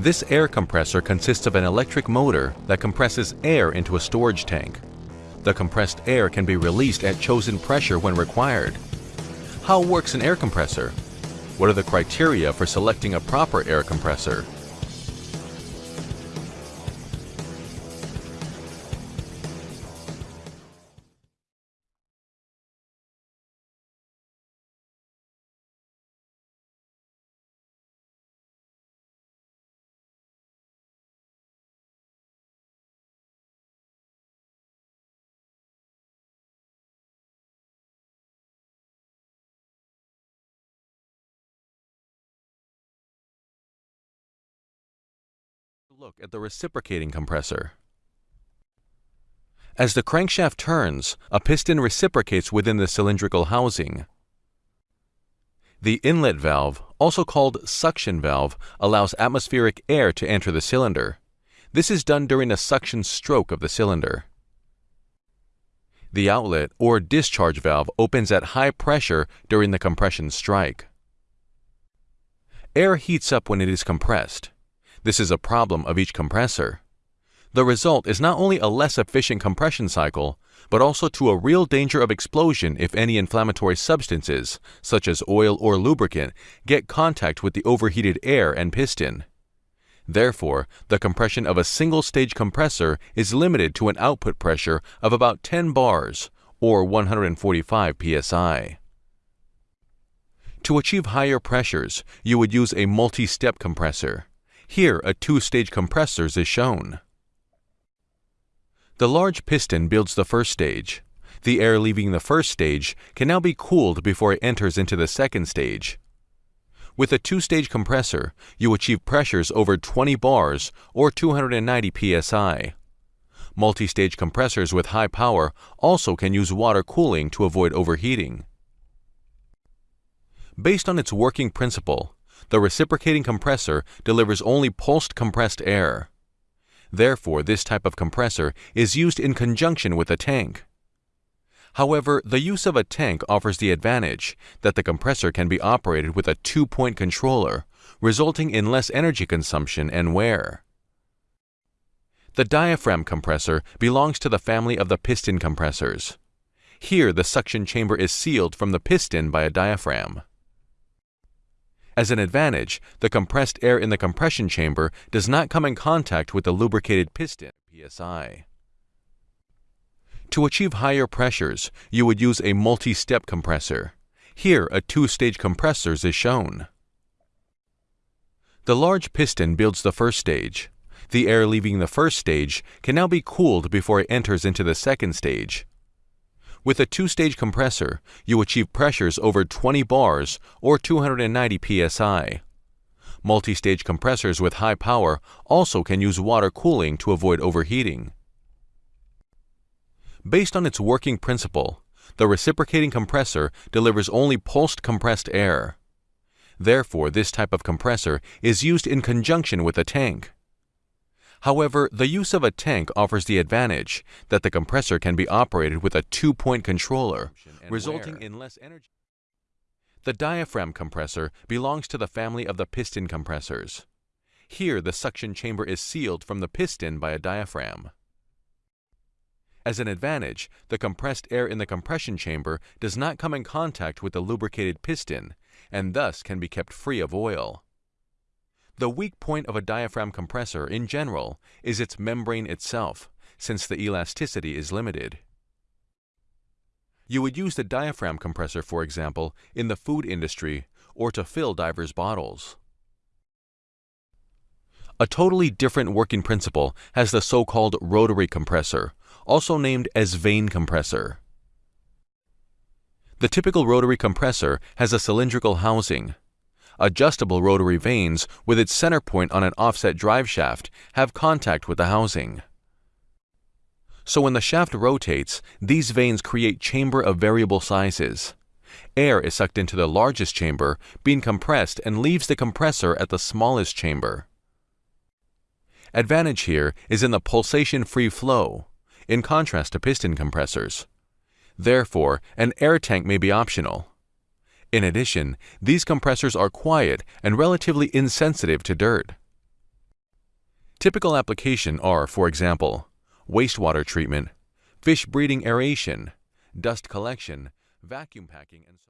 This air compressor consists of an electric motor that compresses air into a storage tank. The compressed air can be released at chosen pressure when required. How works an air compressor? What are the criteria for selecting a proper air compressor? Look at the reciprocating compressor. As the crankshaft turns, a piston reciprocates within the cylindrical housing. The inlet valve, also called suction valve, allows atmospheric air to enter the cylinder. This is done during a suction stroke of the cylinder. The outlet or discharge valve opens at high pressure during the compression stroke. Air heats up when it is compressed. This is a problem of each compressor. The result is not only a less efficient compression cycle, but also to a real danger of explosion if any inflammatory substances, such as oil or lubricant, get contact with the overheated air and piston. Therefore, the compression of a single-stage compressor is limited to an output pressure of about 10 bars, or 145 psi. To achieve higher pressures, you would use a multi-step compressor. Here, a two-stage compressor is shown. The large piston builds the first stage. The air leaving the first stage can now be cooled before it enters into the second stage. With a two-stage compressor, you achieve pressures over 20 bars or 290 psi. Multi-stage compressors with high power also can use water cooling to avoid overheating. Based on its working principle, the reciprocating compressor delivers only pulsed compressed air. Therefore, this type of compressor is used in conjunction with a tank. However, the use of a tank offers the advantage that the compressor can be operated with a two-point controller, resulting in less energy consumption and wear. The diaphragm compressor belongs to the family of the piston compressors. Here, the suction chamber is sealed from the piston by a diaphragm. As an advantage, the compressed air in the compression chamber does not come in contact with the lubricated piston PSI. To achieve higher pressures, you would use a multi-step compressor. Here, a two-stage compressor is shown. The large piston builds the first stage. The air leaving the first stage can now be cooled before it enters into the second stage. With a two-stage compressor, you achieve pressures over 20 bars or 290 psi. Multi-stage compressors with high power also can use water cooling to avoid overheating. Based on its working principle, the reciprocating compressor delivers only pulsed compressed air. Therefore, this type of compressor is used in conjunction with a tank. However, the use of a tank offers the advantage that the compressor can be operated with a two-point controller, resulting in less energy. The diaphragm compressor belongs to the family of the piston compressors. Here, the suction chamber is sealed from the piston by a diaphragm. As an advantage, the compressed air in the compression chamber does not come in contact with the lubricated piston, and thus can be kept free of oil. The weak point of a diaphragm compressor, in general, is its membrane itself, since the elasticity is limited. You would use the diaphragm compressor, for example, in the food industry or to fill divers' bottles. A totally different working principle has the so-called rotary compressor, also named as vane compressor. The typical rotary compressor has a cylindrical housing, Adjustable rotary vanes with its center point on an offset drive shaft have contact with the housing. So when the shaft rotates, these vanes create chamber of variable sizes. Air is sucked into the largest chamber, being compressed and leaves the compressor at the smallest chamber. Advantage here is in the pulsation-free flow, in contrast to piston compressors. Therefore, an air tank may be optional. In addition, these compressors are quiet and relatively insensitive to dirt. Typical application are, for example, wastewater treatment, fish breeding aeration, dust collection, vacuum packing, and so